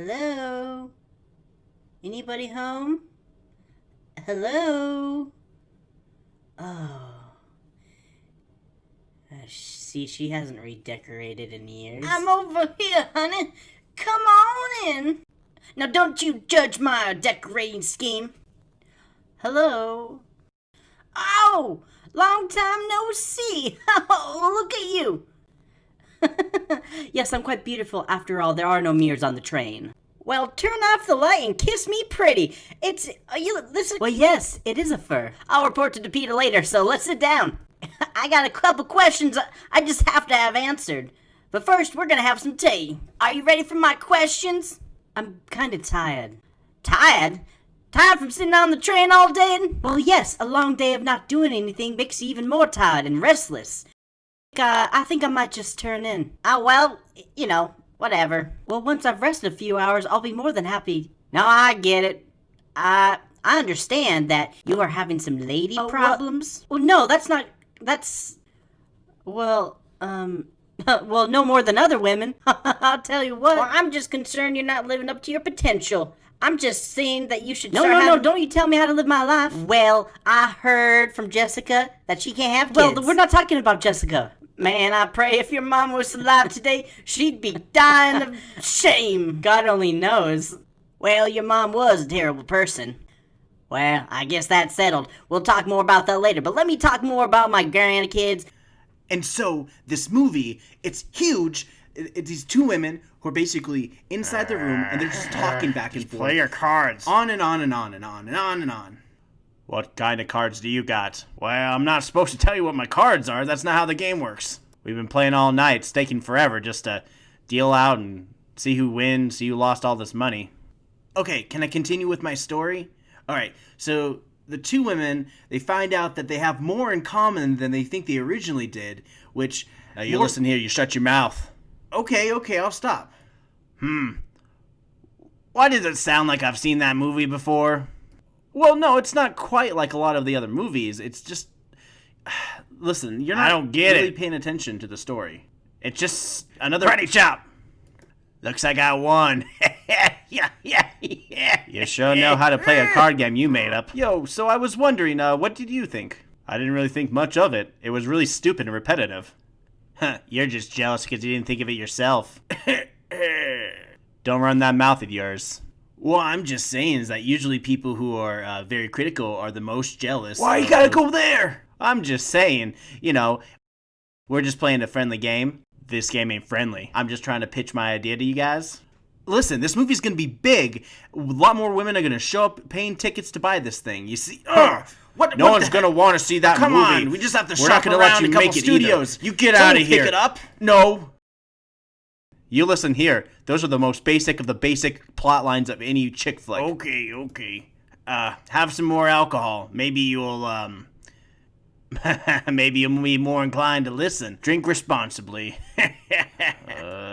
Hello? Anybody home? Hello? Oh. Uh, see, she hasn't redecorated in years. I'm over here, honey. Come on in. Now, don't you judge my decorating scheme. Hello? Oh, long time no see. Oh, look at you. yes, I'm quite beautiful. After all, there are no mirrors on the train. Well, turn off the light and kiss me pretty. It's uh, you. This is. Well, yes, it is a fur. I'll report to DePita later. So let's sit down. I got a couple questions I just have to have answered. But first, we're gonna have some tea. Are you ready for my questions? I'm kind of tired. Tired? Tired from sitting on the train all day? Well, yes, a long day of not doing anything makes you even more tired and restless. Uh, I think I might just turn in. Oh, well, you know, whatever. Well, once I've rested a few hours, I'll be more than happy. No, I get it. I I understand that you are having some lady Oh, problems. Well, no, that's not. That's. Well, um. well, no more than other women. I'll tell you what. Well, I'm just concerned you're not living up to your potential. I'm just saying that you should no, no, no, don't you tell me how to live my life. Well, I heard from Jessica that she can't have kids. Well, we're not talking about Jessica. Man, I pray if your mom was alive today, she'd be dying of shame. God only knows. Well, your mom was a terrible person. Well, I guess that's settled. We'll talk more about that later, but let me talk more about my grandkids. And so this movie, it's huge. It's these two women who are basically inside the room and they're just talking back and forth. Play your cards. on and on and on and on and on and on. What kind of cards do you got? Well, I'm not supposed to tell you what my cards are. That's not how the game works. We've been playing all night, staking forever just to deal out and see who wins, see who lost all this money. Okay, can I continue with my story? All right, so the two women, they find out that they have more in common than they think they originally did, which Now you more- listen here, you shut your mouth. Okay, okay, I'll stop. Hmm. Why does it sound like I've seen that movie before? Well, no, it's not quite like a lot of the other movies. It's just Listen, you're I not don't get really it. paying attention to the story. it's just another Ready chop. Looks like I won. yeah, yeah, yeah. You sure know how to play a card game you made up. Yo, so I was wondering, uh, what did you think? I didn't really think much of it. It was really stupid and repetitive. Huh, you're just jealous because you didn't think of it yourself. Don't run that mouth of yours. Well, I'm just saying is that usually people who are uh, very critical are the most jealous. Why you gotta go there? I'm just saying, you know, we're just playing a friendly game. This game ain't friendly. I'm just trying to pitch my idea to you guys. Listen, this movie's gonna be big. A lot more women are gonna show up paying tickets to buy this thing. You see? Ugh, what? No what one's gonna want to see that Come movie. on, we just have to We're shop not gonna around let you a couple make it studios. Either. You get out of pick here. it up. No. You listen here. Those are the most basic of the basic plot lines of any chick flick. Okay, okay. Uh, have some more alcohol. Maybe you'll um. maybe you'll be more inclined to listen. Drink responsibly. uh.